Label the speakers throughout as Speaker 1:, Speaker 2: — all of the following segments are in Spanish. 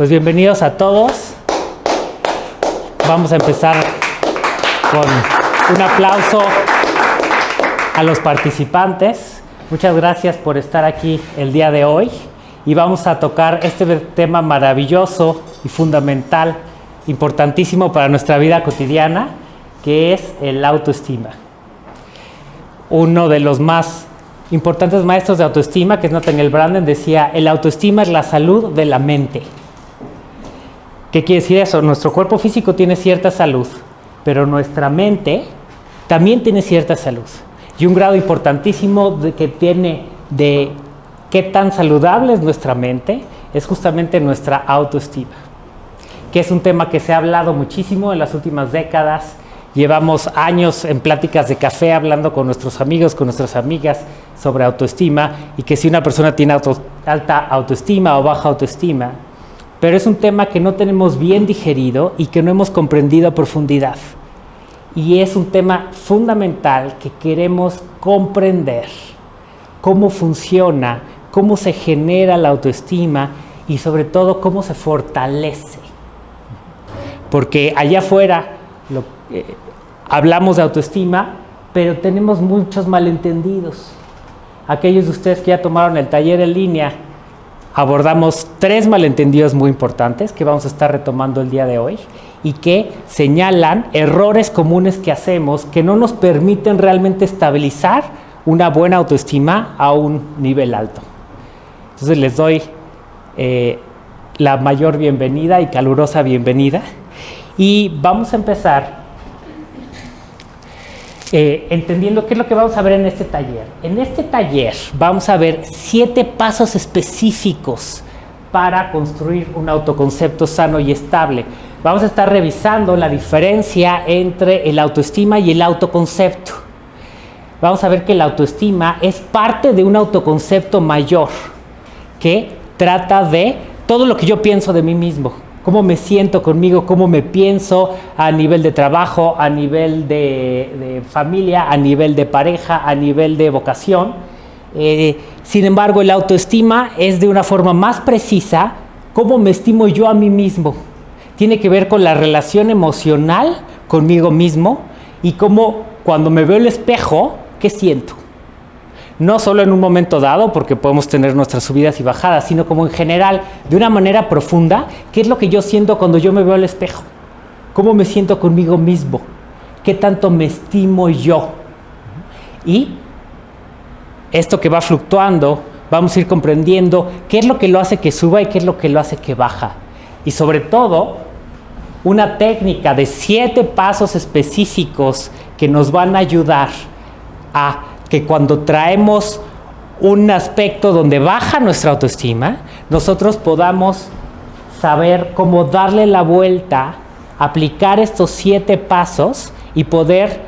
Speaker 1: Pues bienvenidos a todos. Vamos a empezar con un aplauso a los participantes. Muchas gracias por estar aquí el día de hoy y vamos a tocar este tema maravilloso y fundamental, importantísimo para nuestra vida cotidiana, que es el autoestima. Uno de los más importantes maestros de autoestima, que es Nathaniel Branden, decía, el autoestima es la salud de la mente. ¿Qué quiere decir eso? Nuestro cuerpo físico tiene cierta salud, pero nuestra mente también tiene cierta salud. Y un grado importantísimo de que tiene de qué tan saludable es nuestra mente es justamente nuestra autoestima, que es un tema que se ha hablado muchísimo en las últimas décadas. Llevamos años en pláticas de café hablando con nuestros amigos, con nuestras amigas sobre autoestima y que si una persona tiene alta autoestima o baja autoestima, pero es un tema que no tenemos bien digerido y que no hemos comprendido a profundidad. Y es un tema fundamental que queremos comprender cómo funciona, cómo se genera la autoestima y sobre todo cómo se fortalece. Porque allá afuera eh, hablamos de autoestima, pero tenemos muchos malentendidos. Aquellos de ustedes que ya tomaron el taller en línea abordamos tres malentendidos muy importantes que vamos a estar retomando el día de hoy y que señalan errores comunes que hacemos que no nos permiten realmente estabilizar una buena autoestima a un nivel alto. Entonces les doy eh, la mayor bienvenida y calurosa bienvenida y vamos a empezar eh, entendiendo qué es lo que vamos a ver en este taller. En este taller vamos a ver siete pasos específicos para construir un autoconcepto sano y estable. Vamos a estar revisando la diferencia entre el autoestima y el autoconcepto. Vamos a ver que la autoestima es parte de un autoconcepto mayor que trata de todo lo que yo pienso de mí mismo cómo me siento conmigo, cómo me pienso a nivel de trabajo, a nivel de, familia, a nivel de pareja, a nivel de vocación. Eh, sin embargo, el autoestima es de una forma más precisa cómo me estimo yo a mí mismo. Tiene que ver con la relación emocional conmigo mismo y cómo cuando me veo el espejo, ¿qué siento? No solo en un momento dado, porque podemos tener nuestras subidas y bajadas, sino como en general, de una manera profunda, qué es lo que yo siento cuando yo me veo al espejo, cómo me siento conmigo mismo, qué tanto me estimo yo. Y esto que va fluctuando, vamos a ir comprendiendo qué es lo que lo hace que suba y qué es lo que lo hace que baja. Y sobre todo, una técnica de siete pasos específicos que nos van a ayudar a que cuando traemos un aspecto donde baja nuestra autoestima, nosotros podamos saber cómo darle la vuelta, aplicar estos siete pasos y poder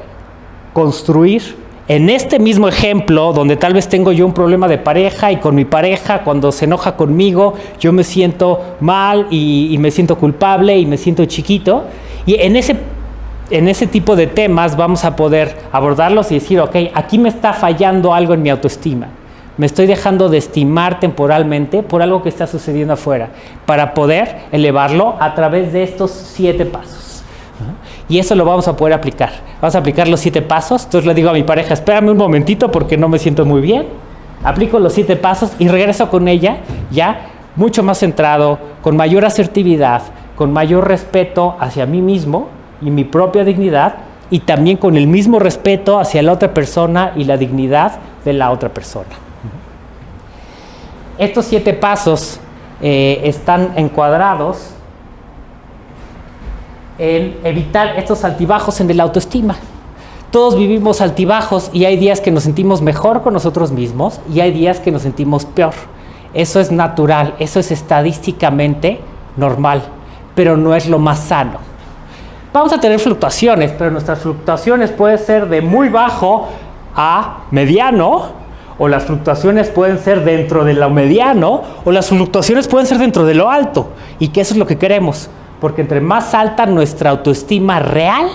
Speaker 1: construir en este mismo ejemplo, donde tal vez tengo yo un problema de pareja y con mi pareja, cuando se enoja conmigo, yo me siento mal y, y me siento culpable y me siento chiquito. Y en ese en ese tipo de temas vamos a poder abordarlos y decir, ok, aquí me está fallando algo en mi autoestima. Me estoy dejando de estimar temporalmente por algo que está sucediendo afuera, para poder elevarlo a través de estos siete pasos. Y eso lo vamos a poder aplicar. Vamos a aplicar los siete pasos. Entonces le digo a mi pareja, espérame un momentito porque no me siento muy bien. Aplico los siete pasos y regreso con ella ya mucho más centrado, con mayor asertividad, con mayor respeto hacia mí mismo y mi propia dignidad y también con el mismo respeto hacia la otra persona y la dignidad de la otra persona. Estos siete pasos eh, están encuadrados en evitar estos altibajos en el autoestima. Todos vivimos altibajos y hay días que nos sentimos mejor con nosotros mismos y hay días que nos sentimos peor. Eso es natural, eso es estadísticamente normal, pero no es lo más sano. Vamos a tener fluctuaciones, pero nuestras fluctuaciones pueden ser de muy bajo a mediano, o las fluctuaciones pueden ser dentro de lo mediano, o las fluctuaciones pueden ser dentro de lo alto. Y que eso es lo que queremos, porque entre más alta nuestra autoestima real,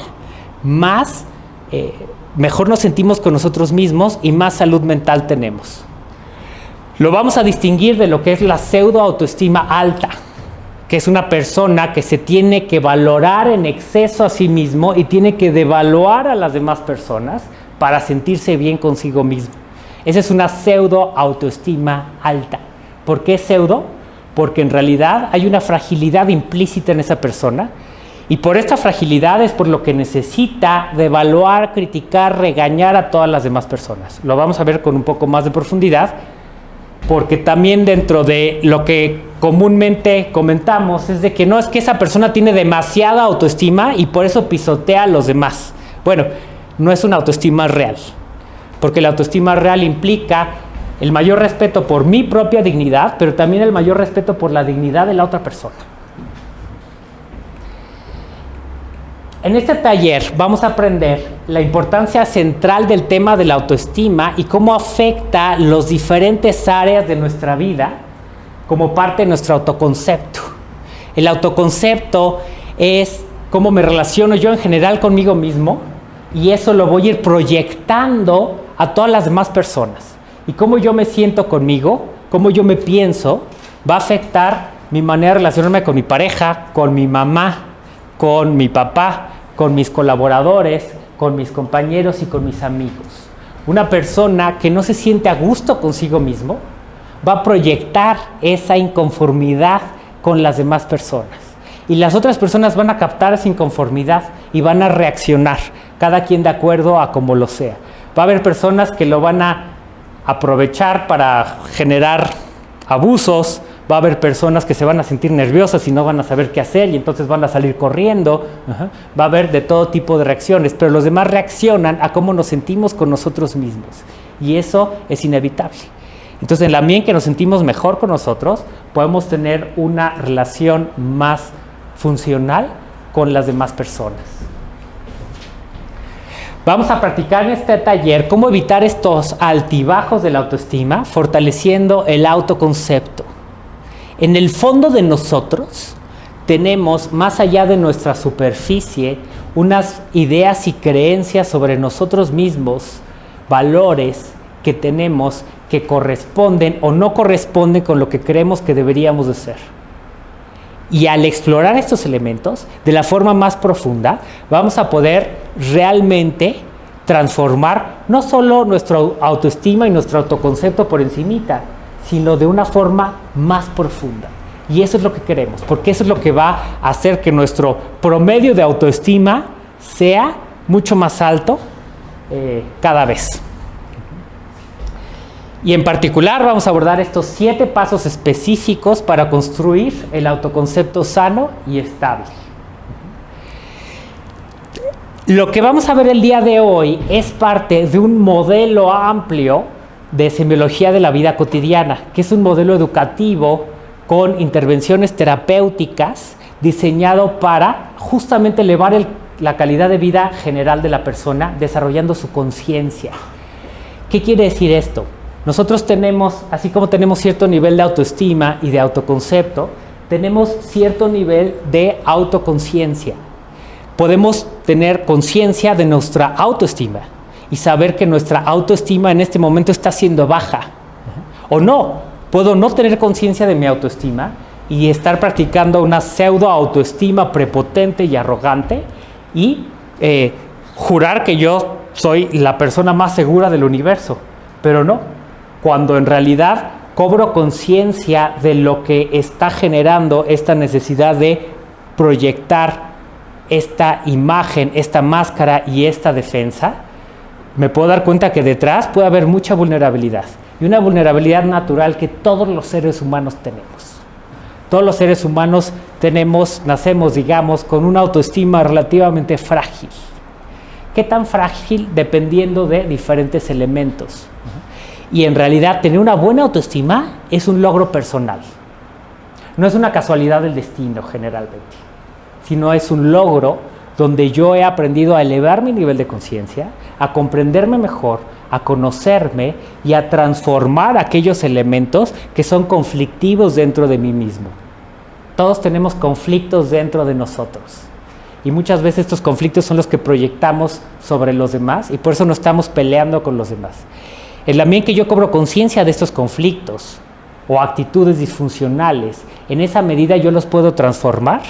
Speaker 1: más eh, mejor nos sentimos con nosotros mismos y más salud mental tenemos. Lo vamos a distinguir de lo que es la pseudo autoestima alta. Que es una persona que se tiene que valorar en exceso a sí mismo y tiene que devaluar a las demás personas para sentirse bien consigo mismo. Esa es una pseudo autoestima alta. ¿Por qué pseudo? Porque en realidad hay una fragilidad implícita en esa persona y por esta fragilidad es por lo que necesita devaluar, criticar, regañar a todas las demás personas. Lo vamos a ver con un poco más de profundidad porque también dentro de lo que comúnmente comentamos es de que no es que esa persona tiene demasiada autoestima y por eso pisotea a los demás. Bueno, no es una autoestima real, porque la autoestima real implica el mayor respeto por mi propia dignidad, pero también el mayor respeto por la dignidad de la otra persona. En este taller vamos a aprender la importancia central del tema de la autoestima y cómo afecta las diferentes áreas de nuestra vida como parte de nuestro autoconcepto. El autoconcepto es cómo me relaciono yo en general conmigo mismo y eso lo voy a ir proyectando a todas las demás personas. Y cómo yo me siento conmigo, cómo yo me pienso, va a afectar mi manera de relacionarme con mi pareja, con mi mamá, con mi papá, con mis colaboradores, con mis compañeros y con mis amigos. Una persona que no se siente a gusto consigo mismo va a proyectar esa inconformidad con las demás personas. Y las otras personas van a captar esa inconformidad y van a reaccionar, cada quien de acuerdo a como lo sea. Va a haber personas que lo van a aprovechar para generar abusos, va a haber personas que se van a sentir nerviosas y no van a saber qué hacer y entonces van a salir corriendo, va a haber de todo tipo de reacciones, pero los demás reaccionan a cómo nos sentimos con nosotros mismos y eso es inevitable. Entonces, en la medida en que nos sentimos mejor con nosotros, podemos tener una relación más funcional con las demás personas. Vamos a practicar en este taller cómo evitar estos altibajos de la autoestima, fortaleciendo el autoconcepto. En el fondo de nosotros tenemos, más allá de nuestra superficie, unas ideas y creencias sobre nosotros mismos, valores que tenemos que corresponden o no corresponden con lo que creemos que deberíamos de ser. Y al explorar estos elementos de la forma más profunda, vamos a poder realmente transformar no solo nuestra autoestima y nuestro autoconcepto por encimita, sino de una forma más profunda. Y eso es lo que queremos, porque eso es lo que va a hacer que nuestro promedio de autoestima sea mucho más alto eh, cada vez. Y en particular vamos a abordar estos siete pasos específicos para construir el autoconcepto sano y estable. Lo que vamos a ver el día de hoy es parte de un modelo amplio de semiología de la vida cotidiana, que es un modelo educativo con intervenciones terapéuticas diseñado para justamente elevar la calidad de vida general de la persona, desarrollando su conciencia. ¿Qué quiere decir esto? Nosotros tenemos, así como tenemos cierto nivel de autoestima y de autoconcepto, tenemos cierto nivel de autoconciencia. Podemos tener conciencia de nuestra autoestima, y saber que nuestra autoestima en este momento está siendo baja. O no, puedo no tener conciencia de mi autoestima y estar practicando una pseudo autoestima prepotente y arrogante y eh, jurar que yo soy la persona más segura del universo. Pero no, cuando en realidad cobro conciencia de lo que está generando esta necesidad de proyectar esta imagen, esta máscara y esta defensa, me puedo dar cuenta que detrás puede haber mucha vulnerabilidad y una vulnerabilidad natural que todos los seres humanos tenemos. Todos los seres humanos tenemos, nacemos, digamos, con una autoestima relativamente frágil. ¿Qué tan frágil? Dependiendo de diferentes elementos. Y en realidad tener una buena autoestima es un logro personal. No es una casualidad del destino generalmente, sino es un logro donde yo he aprendido a elevar mi nivel de conciencia, a comprenderme mejor, a conocerme y a transformar aquellos elementos que son conflictivos dentro de mí mismo. Todos tenemos conflictos dentro de nosotros. Y muchas veces estos conflictos son los que proyectamos sobre los demás y por eso no estamos peleando con los demás. En la medida que yo cobro conciencia de estos conflictos o actitudes disfuncionales, en esa medida yo los puedo transformar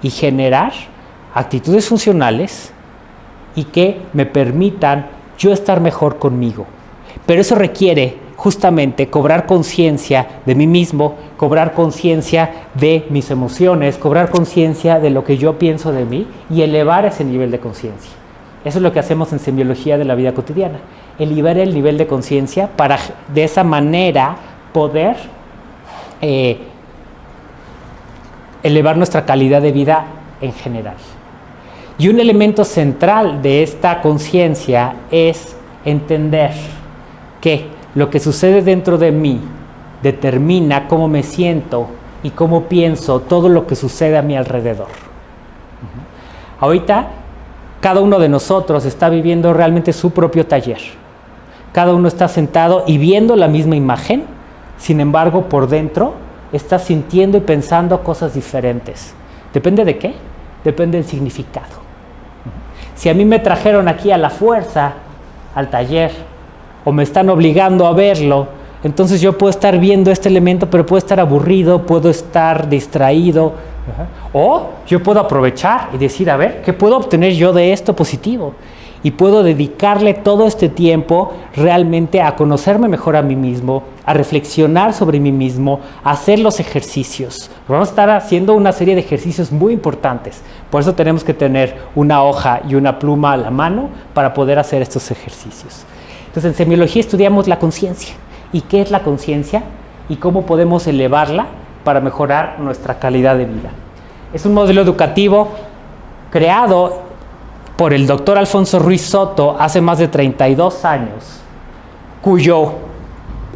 Speaker 1: y generar actitudes funcionales y que me permitan yo estar mejor conmigo. Pero eso requiere justamente cobrar conciencia de mí mismo, cobrar conciencia de mis emociones, cobrar conciencia de lo que yo pienso de mí y elevar ese nivel de conciencia. Eso es lo que hacemos en semiología de la vida cotidiana, elevar el nivel de conciencia para de esa manera poder eh, elevar nuestra calidad de vida en general. Y un elemento central de esta conciencia es entender que lo que sucede dentro de mí determina cómo me siento y cómo pienso todo lo que sucede a mi alrededor. Ahorita cada uno de nosotros está viviendo realmente su propio taller. Cada uno está sentado y viendo la misma imagen, sin embargo por dentro está sintiendo y pensando cosas diferentes. ¿Depende de qué? Depende del significado. Si a mí me trajeron aquí a la fuerza, al taller, o me están obligando a verlo, entonces yo puedo estar viendo este elemento, pero puedo estar aburrido, puedo estar distraído, o yo puedo aprovechar y decir, a ver, ¿qué puedo obtener yo de esto positivo? Y puedo dedicarle todo este tiempo realmente a conocerme mejor a mí mismo, a reflexionar sobre mí mismo, a hacer los ejercicios. Vamos a estar haciendo una serie de ejercicios muy importantes. Por eso tenemos que tener una hoja y una pluma a la mano para poder hacer estos ejercicios. Entonces, en semiología estudiamos la conciencia. ¿Y qué es la conciencia? Y cómo podemos elevarla para mejorar nuestra calidad de vida. Es un modelo educativo creado por el doctor Alfonso Ruiz Soto hace más de 32 años, cuyo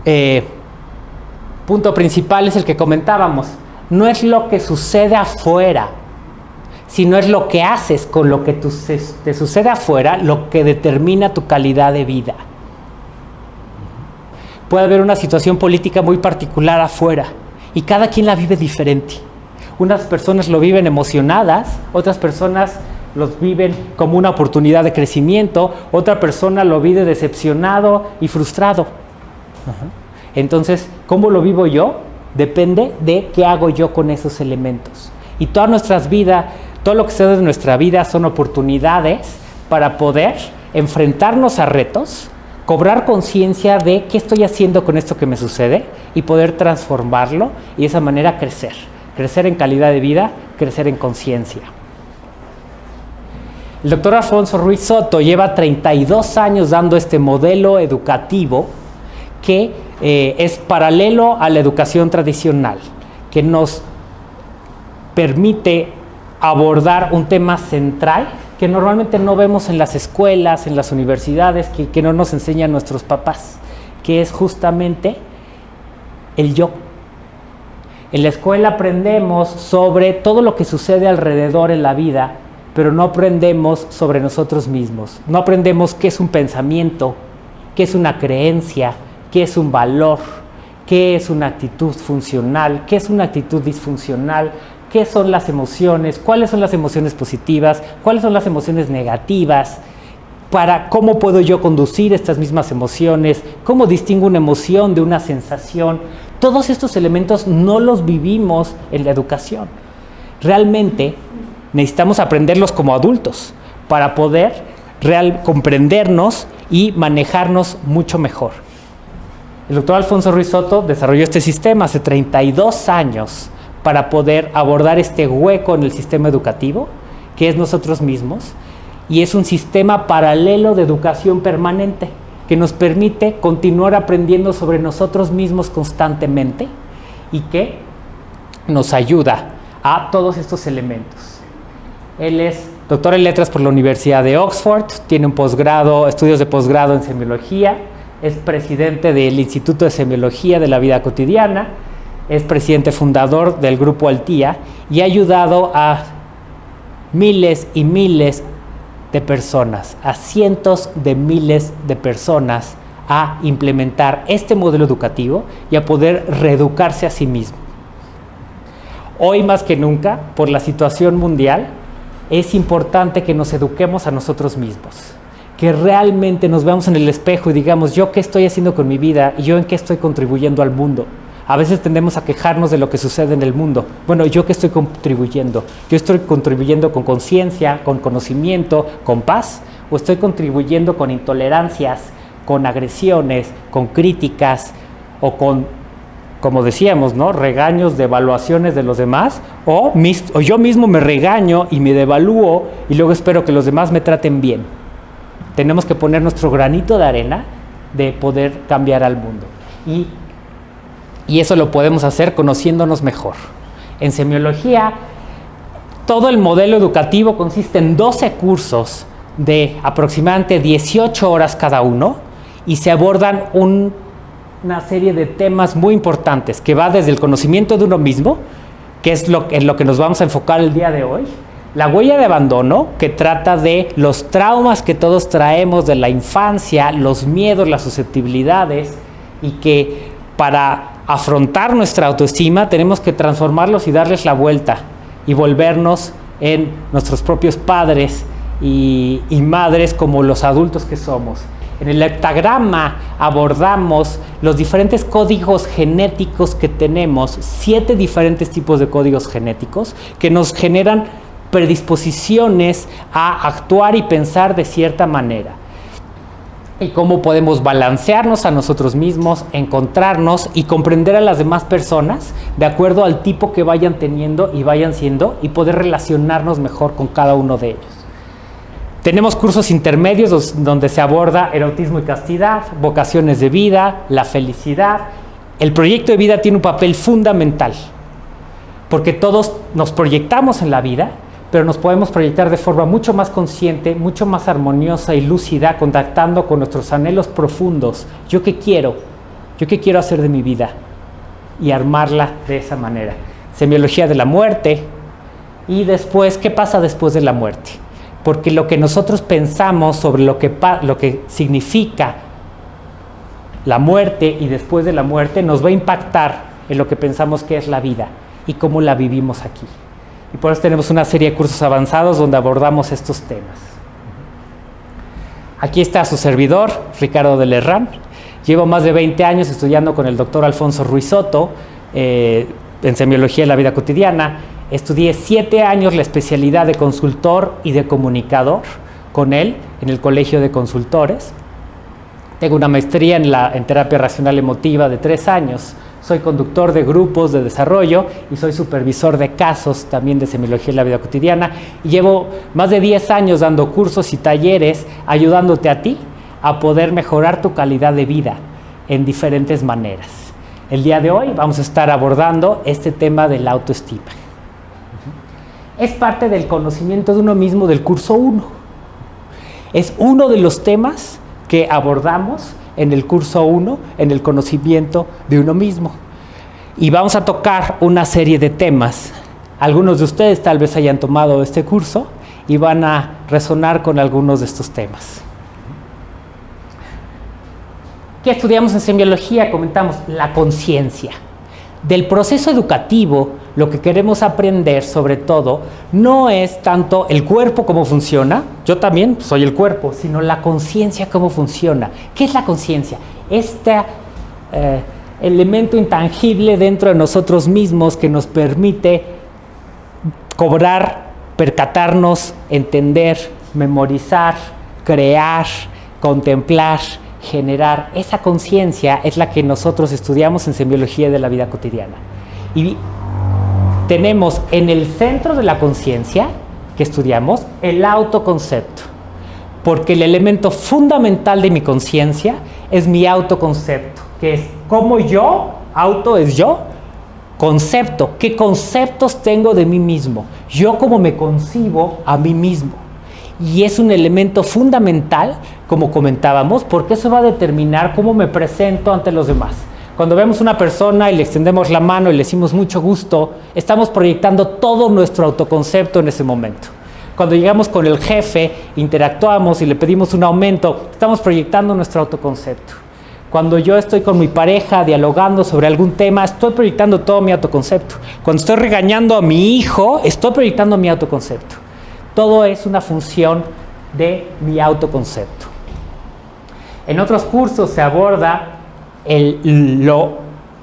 Speaker 1: eh, punto principal es el que comentábamos. No es lo que sucede afuera, sino es lo que haces con lo que te sucede afuera, lo que determina tu calidad de vida. Puede haber una situación política muy particular afuera y cada quien la vive diferente. Unas personas lo viven emocionadas, otras personas los viven como una oportunidad de crecimiento, otra persona lo vive decepcionado y frustrado. Entonces, ¿cómo lo vivo yo? Depende de qué hago yo con esos elementos. Y todas nuestras vidas, todo lo que se da en nuestra vida son oportunidades para poder enfrentarnos a retos, cobrar conciencia de qué estoy haciendo con esto que me sucede y poder transformarlo y de esa manera crecer. Crecer en calidad de vida, crecer en conciencia. El doctor Alfonso Ruiz Soto lleva 32 años dando este modelo educativo que eh, es paralelo a la educación tradicional, que nos permite abordar un tema central que normalmente no vemos en las escuelas, en las universidades, que, no nos enseñan nuestros papás, que es justamente el yo. En la escuela aprendemos sobre todo lo que sucede alrededor en la vida, pero no aprendemos sobre nosotros mismos. No aprendemos qué es un pensamiento, qué es una creencia, qué es un valor, qué es una actitud funcional, qué es una actitud disfuncional, qué son las emociones, cuáles son las emociones positivas, cuáles son las emociones negativas, para cómo puedo yo conducir estas mismas emociones, cómo distingo una emoción de una sensación. Todos estos elementos no los vivimos en la educación. Realmente necesitamos aprenderlos como adultos para poder real, comprendernos y manejarnos mucho mejor. El doctor Alfonso Ruiz Soto desarrolló este sistema hace 32 años para poder abordar este hueco en el sistema educativo, que es nosotros mismos, y es un sistema paralelo de educación permanente que nos permite continuar aprendiendo sobre nosotros mismos constantemente y que nos ayuda a todos estos elementos. Él es doctor en letras por la Universidad de Oxford, tiene un posgrado, estudios de posgrado en semiología, es presidente del Instituto de Semiología de la Vida Cotidiana, es presidente fundador del grupo Altía y ha ayudado a miles y miles de personas, a cientos de miles de personas a implementar este modelo educativo y a poder reeducarse a sí mismo. Hoy más que nunca, por la situación mundial, es importante que nos eduquemos a nosotros mismos, que realmente nos veamos en el espejo y digamos, yo qué estoy haciendo con mi vida y yo en qué estoy contribuyendo al mundo A veces tendemos a quejarnos de lo que sucede en el mundo. Bueno, ¿yo qué estoy contribuyendo? ¿Yo estoy contribuyendo con conciencia, con conocimiento, con paz? ¿O estoy contribuyendo con intolerancias, con agresiones, con críticas o con, como decíamos, ¿no? regaños, devaluaciones de los demás? O, yo mismo me regaño y me devalúo y luego espero que los demás me traten bien. Tenemos que poner nuestro granito de arena de poder cambiar al mundo. Y y eso lo podemos hacer conociéndonos mejor. En semiología, todo el modelo educativo consiste en 12 cursos de aproximadamente 18 horas cada uno y se abordan una serie de temas muy importantes que va desde el conocimiento de uno mismo, que es lo, en lo que nos vamos a enfocar el día de hoy, la huella de abandono, que trata de los traumas que todos traemos de la infancia, los miedos, las susceptibilidades, y que para afrontar nuestra autoestima, tenemos que transformarlos y darles la vuelta y volvernos en nuestros propios padres y, madres como los adultos que somos. En el heptagrama abordamos los diferentes códigos genéticos que tenemos, siete diferentes tipos de códigos genéticos que nos generan predisposiciones a actuar y pensar de cierta manera y cómo podemos balancearnos a nosotros mismos, encontrarnos y comprender a las demás personas de acuerdo al tipo que vayan teniendo y vayan siendo y poder relacionarnos mejor con cada uno de ellos. Tenemos cursos intermedios donde se aborda erotismo y castidad, vocaciones de vida, la felicidad. El proyecto de vida tiene un papel fundamental porque todos nos proyectamos en la vida pero nos podemos proyectar de forma mucho más consciente, mucho más armoniosa y lúcida, contactando con nuestros anhelos profundos. ¿Yo qué quiero? ¿Yo qué quiero hacer de mi vida? Y armarla de esa manera. Semiología de la muerte. Y después, ¿qué pasa después de la muerte? Porque lo que nosotros pensamos sobre lo que, lo que significa la muerte y después de la muerte nos va a impactar en lo que pensamos que es la vida y cómo la vivimos aquí. Y por eso tenemos una serie de cursos avanzados donde abordamos estos temas. Aquí está su servidor, Ricardo de Lerram. Llevo más de 20 años estudiando con el doctor Alfonso Ruiz Soto eh, en semiología de la vida cotidiana. Estudié 7 años la especialidad de consultor y de comunicador con él en el Colegio de Consultores. Tengo una maestría en, la, en terapia racional emotiva de 3 años soy conductor de grupos de desarrollo y soy supervisor de casos también de semiología en la vida cotidiana. Y llevo más de 10 años dando cursos y talleres ayudándote a ti a poder mejorar tu calidad de vida en diferentes maneras. El día de hoy vamos a estar abordando este tema de la autoestima. Es parte del conocimiento de uno mismo del curso 1. Es uno de los temas que abordamos en el curso 1, en el conocimiento de uno mismo. Y vamos a tocar una serie de temas. Algunos de ustedes tal vez hayan tomado este curso y van a resonar con algunos de estos temas. ¿Qué estudiamos en semiología? Comentamos la conciencia. Del proceso educativo, lo que queremos aprender sobre todo no es tanto el cuerpo cómo funciona, yo también soy el cuerpo, sino la conciencia cómo funciona. ¿Qué es la conciencia? Este eh, elemento intangible dentro de nosotros mismos que nos permite cobrar, percatarnos, entender, memorizar, crear, contemplar, generar. Esa conciencia es la que nosotros estudiamos en semiología de la vida cotidiana. Y tenemos en el centro de la conciencia que estudiamos el autoconcepto, porque el elemento fundamental de mi conciencia es mi autoconcepto, que es como yo, auto es yo, concepto, qué conceptos tengo de mí mismo, yo cómo me concibo a mí mismo. Y es un elemento fundamental, como comentábamos, porque eso va a determinar cómo me presento ante los demás. Cuando vemos una persona y le extendemos la mano y le decimos mucho gusto, estamos proyectando todo nuestro autoconcepto en ese momento. Cuando llegamos con el jefe, interactuamos y le pedimos un aumento, estamos proyectando nuestro autoconcepto. Cuando yo estoy con mi pareja dialogando sobre algún tema, estoy proyectando todo mi autoconcepto. Cuando estoy regañando a mi hijo, estoy proyectando mi autoconcepto. Todo es una función de mi autoconcepto. En otros cursos se aborda el, lo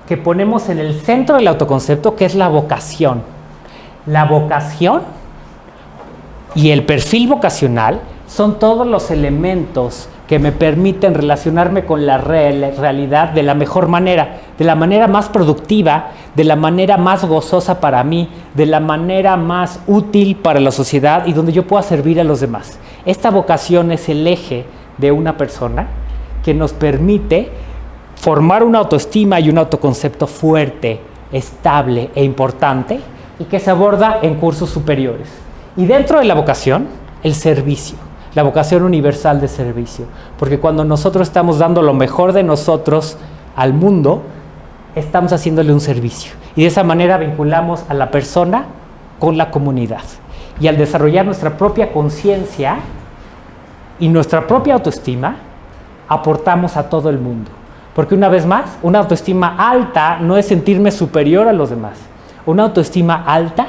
Speaker 1: que ponemos en el centro del autoconcepto, que es la vocación. La vocación y el perfil vocacional son todos los elementos que me permiten relacionarme con la realidad de la mejor manera, de la manera más productiva, de la manera más gozosa para mí, de la manera más útil para la sociedad y donde yo pueda servir a los demás. Esta vocación es el eje de una persona que nos permite formar una autoestima y un autoconcepto fuerte, estable e importante y que se aborda en cursos superiores. Y dentro de la vocación, el servicio la vocación universal de servicio. Porque cuando nosotros estamos dando lo mejor de nosotros al mundo, estamos haciéndole un servicio. Y de esa manera vinculamos a la persona con la comunidad. Y al desarrollar nuestra propia conciencia y nuestra propia autoestima, aportamos a todo el mundo. Porque una vez más, una autoestima alta no es sentirme superior a los demás. Una autoestima alta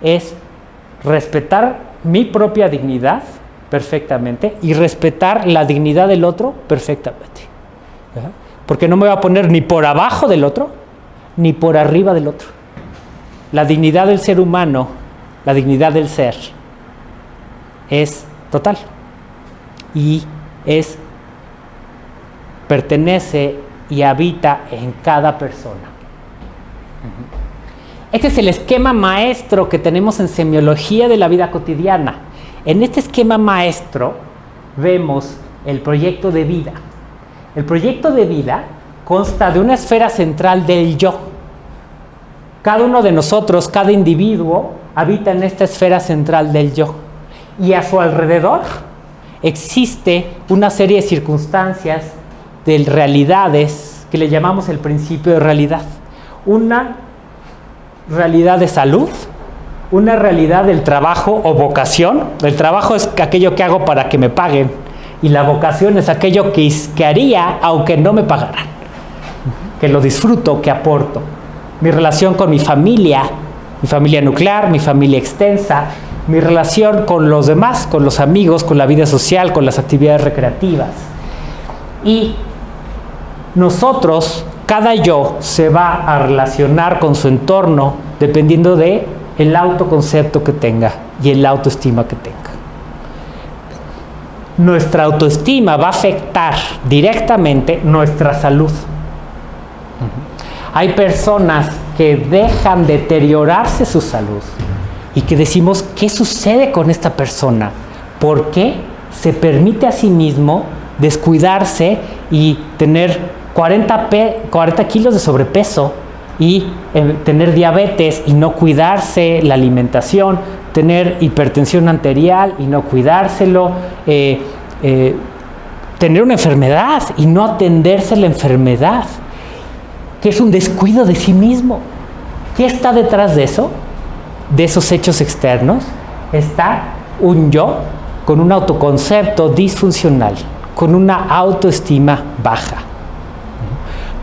Speaker 1: es respetar mi propia dignidad perfectamente y respetar la dignidad del otro perfectamente. Porque no me voy a poner ni por abajo del otro, ni por arriba del otro. La dignidad del ser humano, la dignidad del ser, es total. Y es, pertenece y habita en cada persona. Este es el esquema maestro que tenemos en semiología de la vida cotidiana. En este esquema maestro vemos el proyecto de vida. El proyecto de vida consta de una esfera central del yo. Cada uno de nosotros, cada individuo, habita en esta esfera central del yo. Y a su alrededor existe una serie de circunstancias, de realidades, que le llamamos el principio de realidad. Una realidad de salud, una realidad del trabajo o vocación. El trabajo es aquello que hago para que me paguen y la vocación es aquello que, que haría aunque no me pagaran. Que lo disfruto, que aporto. Mi relación con mi familia, mi familia nuclear, mi familia extensa, mi relación con los demás, con los amigos, con la vida social, con las actividades recreativas. Y nosotros, cada yo se va a relacionar con su entorno dependiendo de el autoconcepto que tenga y el autoestima que tenga. Nuestra autoestima va a afectar directamente nuestra salud. Hay personas que dejan deteriorarse su salud y que decimos, ¿qué sucede con esta persona? ¿Por qué se permite a sí mismo descuidarse y tener 40, 40 kilos de sobrepeso y eh, tener diabetes y no cuidarse la alimentación, tener hipertensión arterial y no cuidárselo, eh, eh, tener una enfermedad y no atenderse la enfermedad, que es un descuido de sí mismo. ¿Qué está detrás de eso? De esos hechos externos está un yo con un autoconcepto disfuncional, con una autoestima baja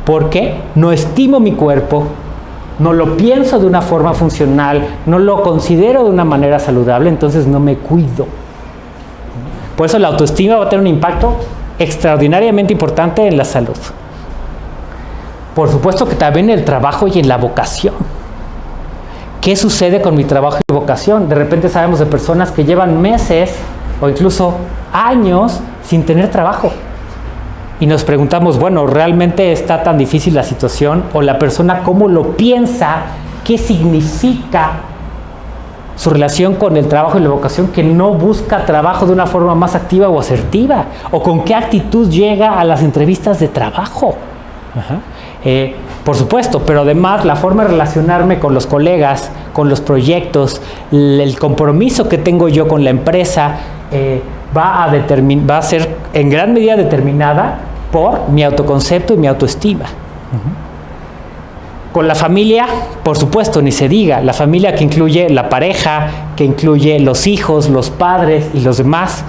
Speaker 1: porque no estimo mi cuerpo, no lo pienso de una forma funcional, no lo considero de una manera saludable, entonces no me cuido. Por eso la autoestima va a tener un impacto extraordinariamente importante en la salud. Por supuesto que también en el trabajo y en la vocación. ¿Qué sucede con mi trabajo y vocación? De repente sabemos de personas que llevan meses o incluso años sin tener trabajo y nos preguntamos, bueno, ¿realmente está tan difícil la situación? ¿O la persona cómo lo piensa? ¿Qué significa su relación con el trabajo y la vocación que no busca trabajo de una forma más activa o asertiva? ¿O con qué actitud llega a las entrevistas de trabajo? Eh, por supuesto, pero además la forma de relacionarme con los colegas, con los proyectos, el compromiso que tengo yo con la empresa, eh, va, a va a ser en gran medida determinada por mi autoconcepto y mi autoestima. Con la familia, por supuesto, ni se diga, la familia que incluye la pareja, que incluye los hijos, los padres y los demás,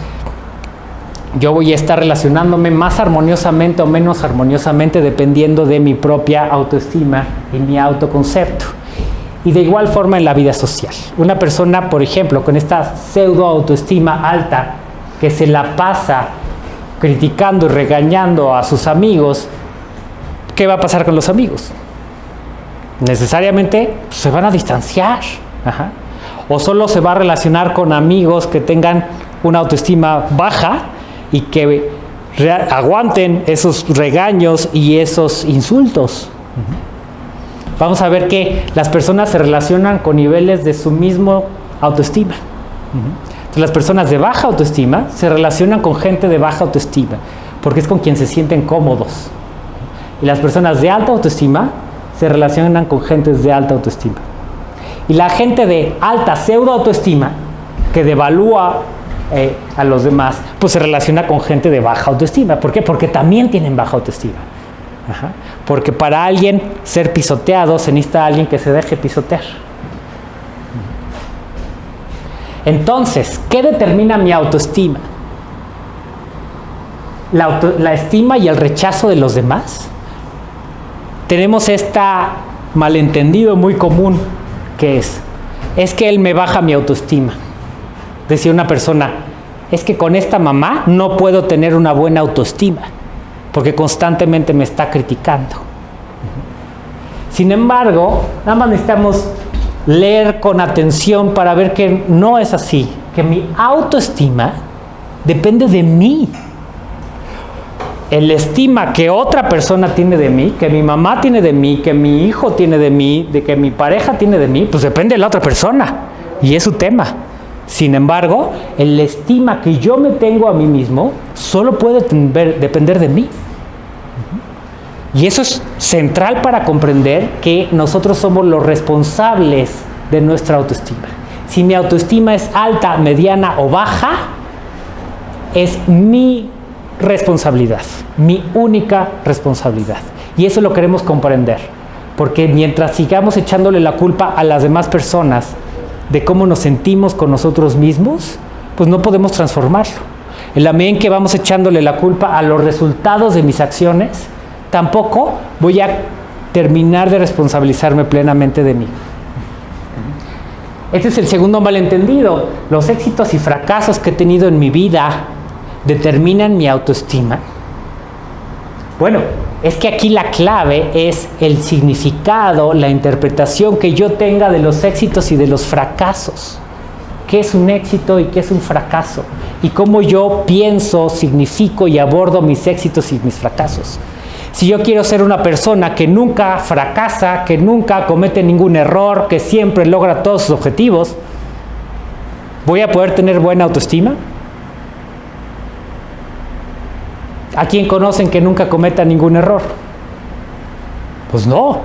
Speaker 1: yo voy a estar relacionándome más armoniosamente o menos armoniosamente dependiendo de mi propia autoestima y mi autoconcepto. Y de igual forma en la vida social. Una persona, por ejemplo, con esta pseudo autoestima alta, que se la pasa criticando y regañando a sus amigos, ¿qué va a pasar con los amigos? necesariamente se van a distanciar. O solo se va a relacionar con amigos que tengan una autoestima baja y que aguanten esos regaños y esos insultos. Vamos a ver que las personas se relacionan con niveles de su mismo autoestima. Las personas de baja autoestima se relacionan con gente de baja autoestima, porque es con quien se sienten cómodos. Y las personas de alta autoestima se relacionan con gentes de alta autoestima. Y la gente de alta pseudo autoestima, que devalúa eh, a los demás, pues se relaciona con gente de baja autoestima. ¿Por qué? Porque también tienen baja autoestima. Porque para alguien ser pisoteado se necesita alguien que se deje pisotear. Entonces, ¿qué determina mi autoestima? La, estima y el rechazo de los demás tenemos esta malentendido muy común que es, es que él me baja mi autoestima. Decía una persona, es que con esta mamá no puedo tener una buena autoestima, porque constantemente me está criticando. Sin embargo, nada más necesitamos leer con atención para ver que no es así, que mi autoestima depende de mí el estima que otra persona tiene de mí, que mi mamá tiene de mí, que mi hijo tiene de mí, de que mi pareja tiene de mí, pues depende de la otra persona y es su tema. Sin embargo, el estima que yo me tengo a mí mismo solo puede depender de mí. Y eso es central para comprender que nosotros somos los responsables de nuestra autoestima. Si mi autoestima es alta, mediana o baja, es mi responsabilidad, mi única responsabilidad. Y eso lo queremos comprender, porque mientras sigamos echándole la culpa a las demás personas de cómo nos sentimos con nosotros mismos, pues no podemos transformarlo. En la medida en que vamos echándole la culpa a los resultados de mis acciones, tampoco voy a terminar de responsabilizarme plenamente de mí. Este es el segundo malentendido. Los éxitos y fracasos que he tenido en mi vida determinan mi autoestima? Bueno, es que aquí la clave es el significado, la interpretación que yo tenga de los éxitos y de los fracasos. ¿Qué es un éxito y qué es un fracaso? Y cómo yo pienso, significo y abordo mis éxitos y mis fracasos. Si yo quiero ser una persona que nunca fracasa, que nunca comete ningún error, que siempre logra todos sus objetivos, ¿voy a poder tener buena autoestima? ¿A quién conocen que nunca cometa ningún error? Pues no.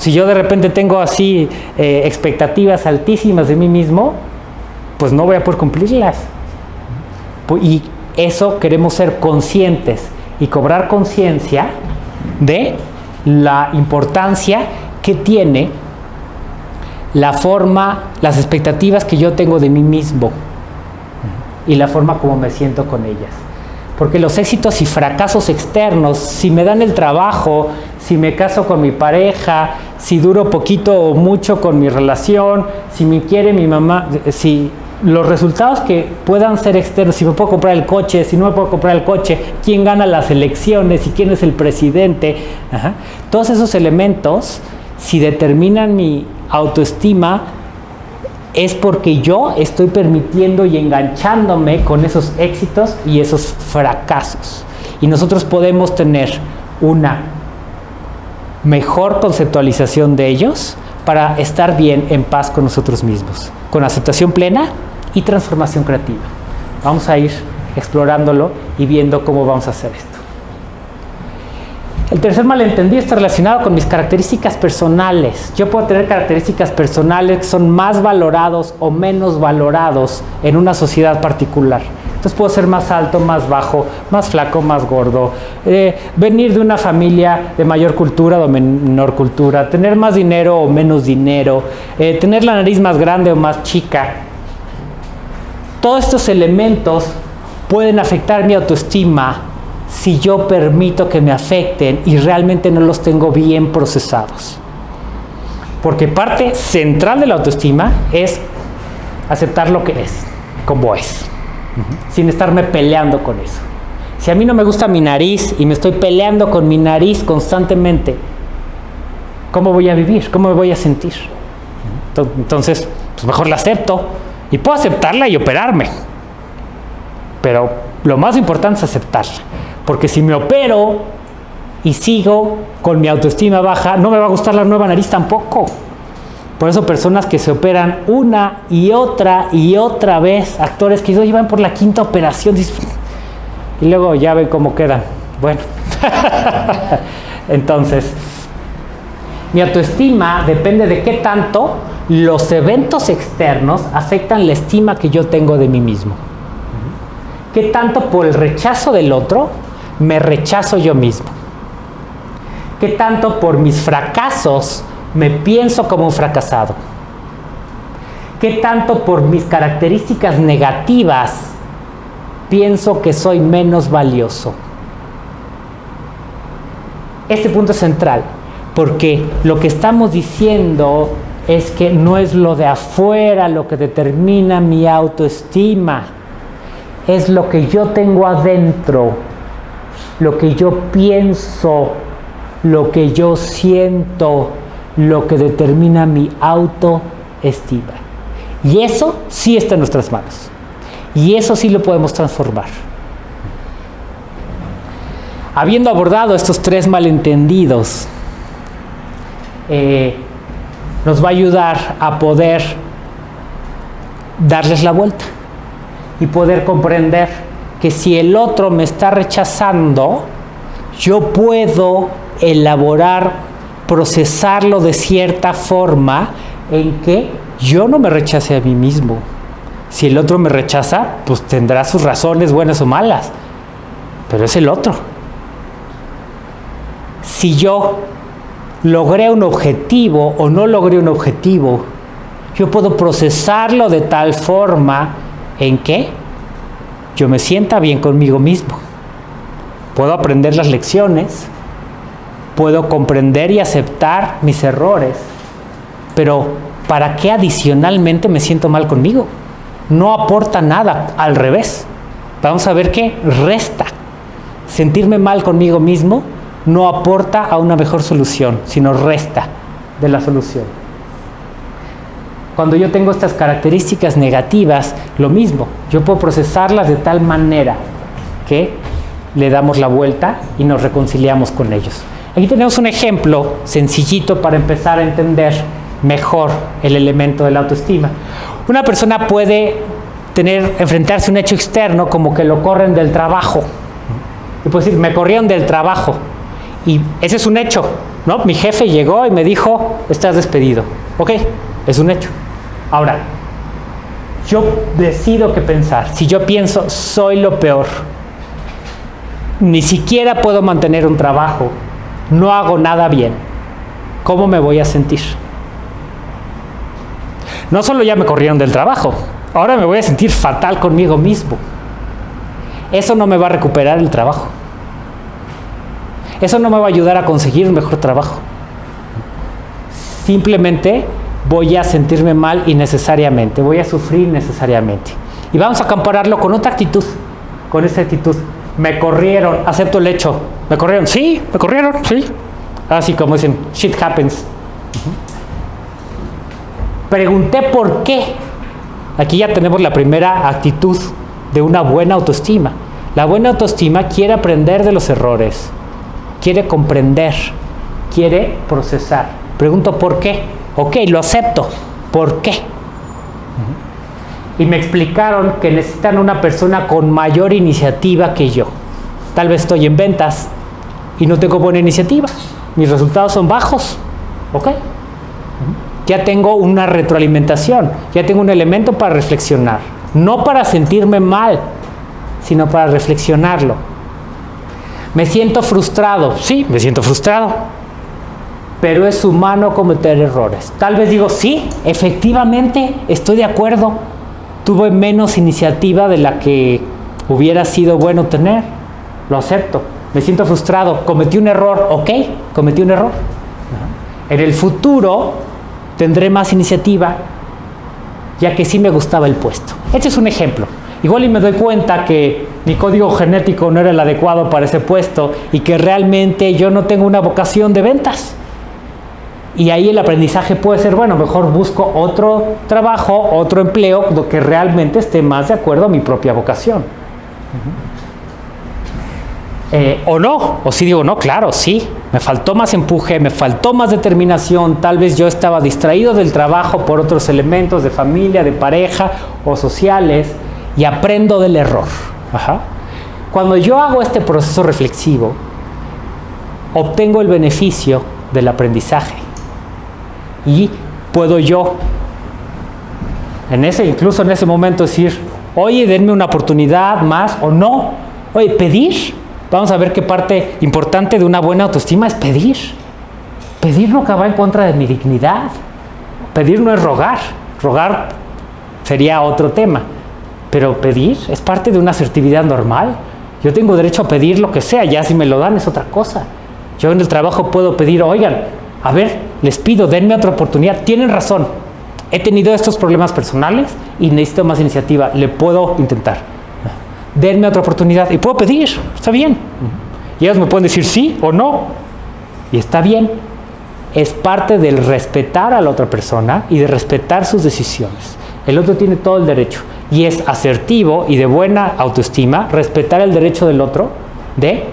Speaker 1: Si yo de repente tengo así eh, expectativas altísimas de mí mismo, pues no voy a poder cumplirlas. Y eso queremos ser conscientes y cobrar conciencia de la importancia que tiene la forma, las expectativas que yo tengo de mí mismo y la forma como me siento con ellas. Porque los éxitos y fracasos externos, si me dan el trabajo, si me caso con mi pareja, si duro poquito o mucho con mi relación, si me quiere mi mamá, si los resultados que puedan ser externos, si me puedo comprar el coche, si no me puedo comprar el coche, quién gana las elecciones y quién es el presidente, todos esos elementos, si determinan mi autoestima, es porque yo estoy permitiendo y enganchándome con esos éxitos y esos fracasos. Y nosotros podemos tener una mejor conceptualización de ellos para estar bien en paz con nosotros mismos, con aceptación plena y transformación creativa. Vamos a ir explorándolo y viendo cómo vamos a hacer esto. El tercer malentendido está relacionado con mis características personales. Yo puedo tener características personales que son más valorados o menos valorados en una sociedad particular. Entonces puedo ser más alto, más bajo, más flaco, más gordo, eh, venir de una familia de mayor cultura o menor cultura, tener más dinero o menos dinero, eh, tener la nariz más grande o más chica. Todos estos elementos pueden afectar mi autoestima si yo permito que me afecten y realmente no los tengo bien procesados. Porque parte central de la autoestima es aceptar lo que es, como es, sin estarme peleando con eso. Si a mí no me gusta mi nariz y me estoy peleando con mi nariz constantemente, ¿cómo voy a vivir? ¿Cómo me voy a sentir? Entonces, pues mejor la acepto y puedo aceptarla y operarme. Pero lo más importante es aceptarla. Porque si me opero y sigo con mi autoestima baja, no me va a gustar la nueva nariz tampoco. Por eso personas que se operan una y otra y otra vez, actores que llevan por la quinta operación, y luego ya ven cómo quedan. Bueno, entonces, mi autoestima depende de qué tanto los eventos externos afectan la estima que yo tengo de mí mismo. ¿Qué tanto por el rechazo del otro me rechazo yo mismo? ¿Qué tanto por mis fracasos me pienso como un fracasado? ¿Qué tanto por mis características negativas pienso que soy menos valioso? Este punto es central, porque lo que estamos diciendo es que no es lo de afuera lo que determina mi autoestima, es lo que yo tengo adentro, lo que yo pienso, lo que yo siento, lo que determina mi autoestima. Y eso sí está en nuestras manos. Y eso sí lo podemos transformar. Habiendo abordado estos tres malentendidos, eh, nos va a ayudar a poder darles la vuelta y poder comprender que si el otro me está rechazando, yo puedo elaborar, procesarlo de cierta forma en que yo no me rechace a mí mismo. Si el otro me rechaza, pues tendrá sus razones buenas o malas, pero es el otro. Si yo logré un objetivo o no logré un objetivo, yo puedo procesarlo de tal forma en que yo me sienta bien conmigo mismo. Puedo aprender las lecciones, puedo comprender y aceptar mis errores, pero ¿para qué adicionalmente me siento mal conmigo? No aporta nada, al revés. Vamos a ver qué resta. Sentirme mal conmigo mismo no aporta a una mejor solución, sino resta de la solución. Cuando yo tengo estas características negativas, lo mismo, yo puedo procesarlas de tal manera que le damos la vuelta y nos reconciliamos con ellos. Aquí tenemos un ejemplo sencillito para empezar a entender mejor el elemento de la autoestima. Una persona puede tener, enfrentarse a un hecho externo como que lo corren del trabajo. Y puede decir, me corrieron del trabajo. Y ese es un hecho, ¿no? Mi jefe llegó y me dijo, estás despedido. Ok, es un hecho. Ahora, yo decido qué pensar. Si yo pienso, soy lo peor, ni siquiera puedo mantener un trabajo, no hago nada bien, ¿cómo me voy a sentir? No solo ya me corrieron del trabajo, ahora me voy a sentir fatal conmigo mismo. Eso no me va a recuperar el trabajo. Eso no me va a ayudar a conseguir un mejor trabajo. Simplemente voy a sentirme mal innecesariamente, voy a sufrir necesariamente. Y vamos a compararlo con otra actitud, con esa actitud. Me corrieron, acepto el hecho. ¿Me corrieron? Sí, me corrieron, sí. Así como dicen, shit happens. Pregunté por qué. Aquí ya tenemos la primera actitud de una buena autoestima. La buena autoestima quiere aprender de los errores, quiere comprender, quiere procesar. Pregunto por qué. Ok, lo acepto. ¿Por qué? Y me explicaron que necesitan una persona con mayor iniciativa que yo. Tal vez estoy en ventas y no tengo buena iniciativa. Mis resultados son bajos. ¿Ok? Ya tengo una retroalimentación, ya tengo un elemento para reflexionar. No para sentirme mal, sino para reflexionarlo. Me siento frustrado, sí, me siento frustrado, pero es humano cometer errores. Tal vez digo, sí, efectivamente, estoy de acuerdo, tuve menos iniciativa de la que hubiera sido bueno tener, lo acepto, me siento frustrado, cometí un error, ok, cometí un error. En el futuro tendré más iniciativa, ya que sí me gustaba el puesto. Este es un ejemplo. Igual y me doy cuenta que mi código genético no era el adecuado para ese puesto y que realmente yo no tengo una vocación de ventas. Y ahí el aprendizaje puede ser, bueno, mejor busco otro trabajo, otro empleo que realmente esté más de acuerdo a mi propia vocación. Eh, o no, o si digo, no, claro, sí, me faltó más empuje, me faltó más determinación, tal vez yo estaba distraído del trabajo por otros elementos de familia, de pareja o sociales y aprendo del error. Cuando yo hago este proceso reflexivo, obtengo el beneficio del aprendizaje y puedo yo, en ese, incluso en ese momento, decir, oye, denme una oportunidad más o no, oye, pedir vamos a ver qué parte importante de una buena autoestima es pedir. Pedir no va en contra de mi dignidad. Pedir no es rogar. Rogar sería otro tema. Pero pedir es parte de una asertividad normal. Yo tengo derecho a pedir lo que sea, ya si me lo dan es otra cosa. Yo en el trabajo puedo pedir, oigan, a ver, les pido, denme otra oportunidad. Tienen razón, he tenido estos problemas personales y necesito más iniciativa, le puedo intentar denme otra oportunidad. Y puedo pedir, está bien. Y ellos me pueden decir sí o no. Y está bien. Es parte del respetar a la otra persona y de respetar sus decisiones. El otro tiene todo el derecho. Y es asertivo y de buena autoestima respetar el derecho del otro de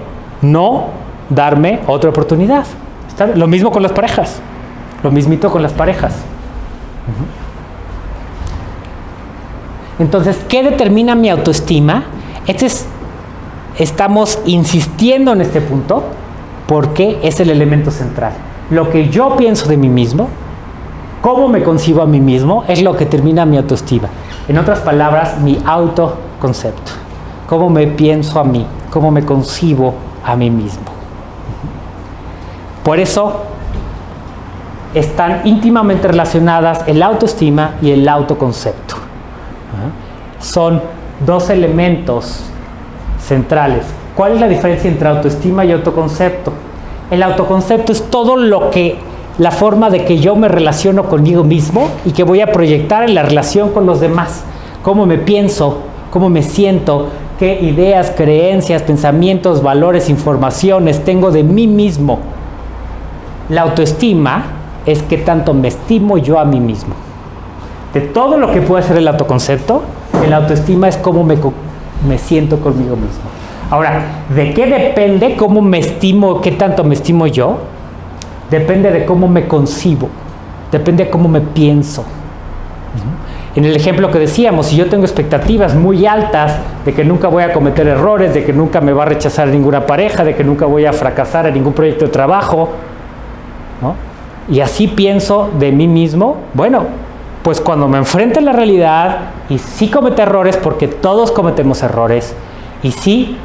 Speaker 1: no darme otra oportunidad. Lo mismo con las parejas. Lo mismito con las parejas. Entonces, ¿qué determina mi autoestima? Este estamos insistiendo en este punto porque es el elemento central. Lo que yo pienso de mí mismo, cómo me concibo a mí mismo, es lo que termina mi autoestima. En otras palabras, mi autoconcepto. Cómo me pienso a mí, cómo me concibo a mí mismo. Por eso están íntimamente relacionadas el autoestima y el autoconcepto. Son dos elementos centrales. ¿Cuál es la diferencia entre autoestima y autoconcepto? El autoconcepto es todo lo que, la forma de que yo me relaciono conmigo mismo y que voy a proyectar en la relación con los demás. Cómo me pienso, cómo me siento, qué ideas, creencias, pensamientos, valores, informaciones tengo de mí mismo. La autoestima es que tanto me estimo yo a mí mismo. De todo lo que puede ser el autoconcepto, el autoestima es cómo me, me siento conmigo mismo. Ahora, ¿de qué depende cómo me estimo, qué tanto me estimo yo? Depende de cómo me concibo, depende de cómo me pienso. En el ejemplo que decíamos, si yo tengo expectativas muy altas de que nunca voy a cometer errores, de que nunca me va a rechazar ninguna pareja, de que nunca voy a fracasar en ningún proyecto de trabajo, y así pienso de mí mismo, bueno, pues cuando me enfrente a la realidad y sí comete errores, porque todos cometemos errores, y sí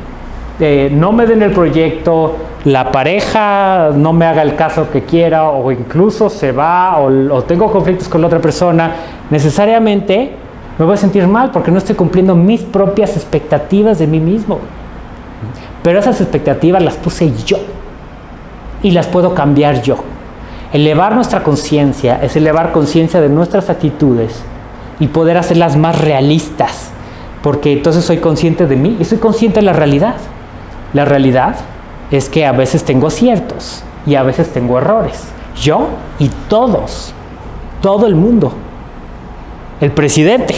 Speaker 1: eh, no me den el proyecto, la pareja no me haga el caso que quiera, o incluso se va, o, tengo conflictos con la otra persona, necesariamente me voy a sentir mal porque no estoy cumpliendo mis propias expectativas de mí mismo. Pero esas expectativas las puse yo y las puedo cambiar yo. Elevar nuestra conciencia es elevar conciencia de nuestras actitudes y poder hacerlas más realistas, porque entonces soy consciente de mí y soy consciente de la realidad. La realidad es que a veces tengo aciertos y a veces tengo errores. Yo y todos, todo el mundo. El presidente,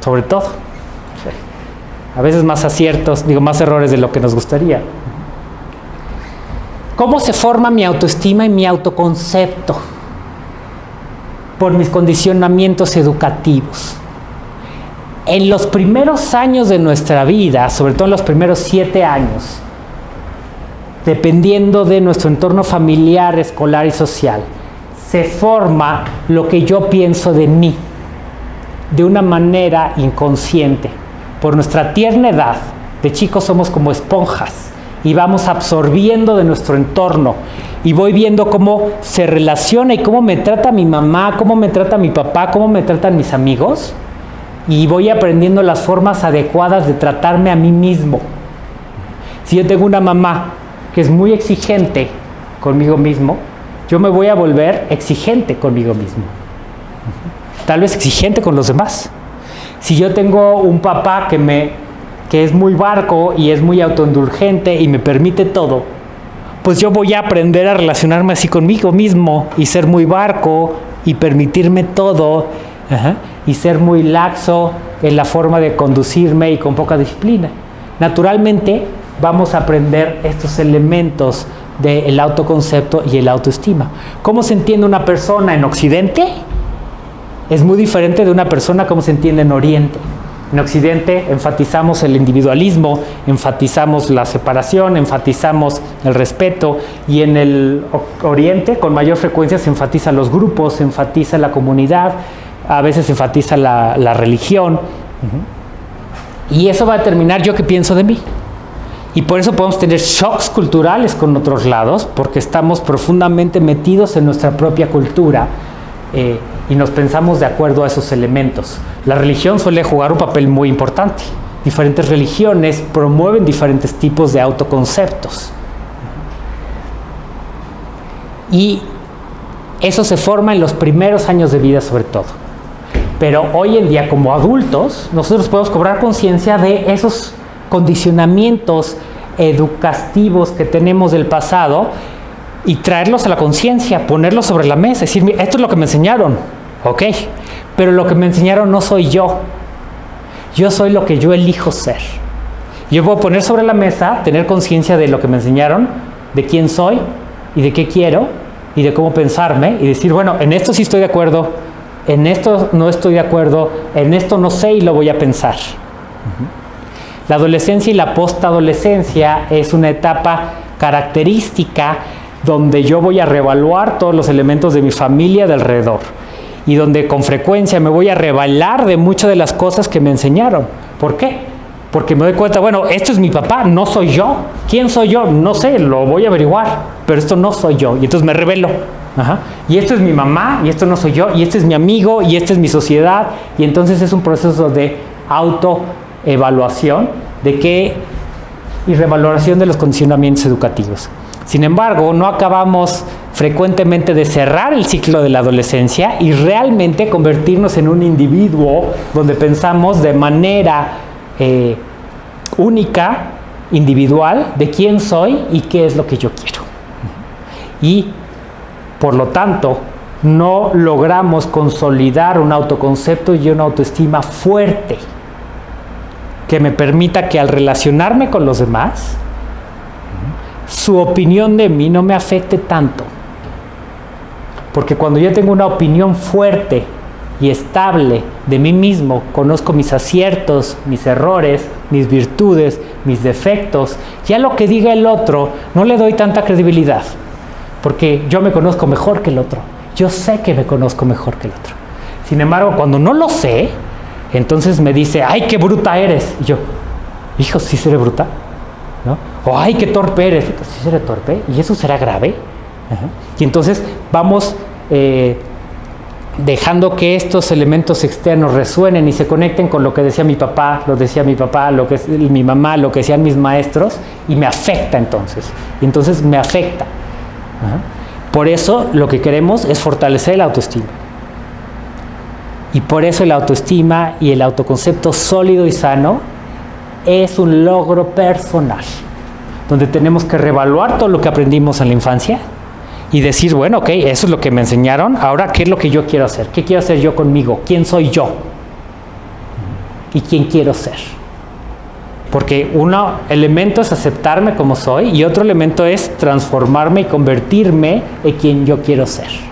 Speaker 1: sobre todo. A veces más aciertos, digo, más errores de lo que nos gustaría. ¿Cómo se forma mi autoestima y mi autoconcepto? Por mis condicionamientos educativos. En los primeros años de nuestra vida, sobre todo en los primeros siete años, dependiendo de nuestro entorno familiar, escolar y social, se forma lo que yo pienso de mí de una manera inconsciente. Por nuestra tierna edad, de chicos somos como esponjas y vamos absorbiendo de nuestro entorno y voy viendo cómo se relaciona y cómo me trata mi mamá, cómo me trata mi papá, cómo me tratan mis amigos y voy aprendiendo las formas adecuadas de tratarme a mí mismo. Si yo tengo una mamá que es muy exigente conmigo mismo, yo me voy a volver exigente conmigo mismo. Tal vez exigente con los demás. Si yo tengo un papá que me que es muy barco y es muy autoindulgente y me permite todo, pues yo voy a aprender a relacionarme así conmigo mismo y ser muy barco y permitirme todo y ser muy laxo en la forma de conducirme y con poca disciplina. Naturalmente vamos a aprender estos elementos del autoconcepto y el autoestima. ¿Cómo se entiende una persona en Occidente? Es muy diferente de una persona como se entiende en Oriente. En Occidente enfatizamos el individualismo, enfatizamos la separación, enfatizamos el respeto y en el Oriente con mayor frecuencia se enfatiza los grupos, se enfatiza la comunidad, a veces se enfatiza la, religión. Y eso va a determinar yo qué pienso de mí. Y por eso podemos tener shocks culturales con otros lados, porque estamos profundamente metidos en nuestra propia cultura. Eh, y nos pensamos de acuerdo a esos elementos. La religión suele jugar un papel muy importante. Diferentes religiones promueven diferentes tipos de autoconceptos. Y eso se forma en los primeros años de vida sobre todo. Pero hoy en día como adultos nosotros podemos cobrar conciencia de esos condicionamientos educativos que tenemos del pasado y traerlos a la conciencia, ponerlos sobre la mesa, decir, esto es lo que me enseñaron, Ok, pero lo que me enseñaron no soy yo. Yo soy lo que yo elijo ser. Yo puedo poner sobre la mesa, tener conciencia de lo que me enseñaron, de quién soy y de qué quiero y de cómo pensarme y decir, bueno, en esto sí estoy de acuerdo, en esto no estoy de acuerdo, en esto no sé y lo voy a pensar. La adolescencia y la postadolescencia es una etapa característica donde yo voy a reevaluar todos los elementos de mi familia de alrededor y donde con frecuencia me voy a rebalar de muchas de las cosas que me enseñaron. ¿Por qué? Porque me doy cuenta, bueno, esto es mi papá, no soy yo. ¿Quién soy yo? No sé, lo voy a averiguar, pero esto no soy yo. Y entonces me revelo. Y esto es mi mamá, y esto no soy yo, y este es mi amigo, y esta es mi sociedad. Y entonces es un proceso de autoevaluación, de qué y revaloración de los condicionamientos educativos. Sin embargo, no acabamos frecuentemente de cerrar el ciclo de la adolescencia y realmente convertirnos en un individuo donde pensamos de manera eh, única, individual, de quién soy y qué es lo que yo quiero. Y por lo tanto, no logramos consolidar un autoconcepto y una autoestima fuerte que me permita que al relacionarme con los demás, su opinión de mí no me afecte tanto. Porque cuando yo tengo una opinión fuerte y estable de mí mismo, conozco mis aciertos, mis errores, mis virtudes, mis defectos, ya lo que diga el otro no le doy tanta credibilidad. Porque yo me conozco mejor que el otro. Yo sé que me conozco mejor que el otro. Sin embargo, cuando no lo sé, entonces me dice, ay, qué bruta eres. Y yo, hijo, ¿sí seré bruta? O, ay, qué torpe eres. ¿Sí seré torpe? ¿Y eso será grave? Y entonces vamos eh, dejando que estos elementos externos resuenen y se conecten con lo que decía mi papá, lo decía mi papá, lo que mi mamá, lo que decían mis maestros, y me afecta entonces. Y entonces me afecta. Por eso lo que queremos es fortalecer la autoestima. Y por eso la autoestima y el autoconcepto sólido y sano es un logro personal, donde tenemos que reevaluar todo lo que aprendimos en la infancia y decir, bueno, ok, eso es lo que me enseñaron, ahora, ¿qué es lo que yo quiero hacer? ¿Qué quiero hacer yo conmigo? ¿Quién soy yo? ¿Y quién quiero ser? Porque un elemento es aceptarme como soy y otro elemento es transformarme y convertirme en quien yo quiero ser.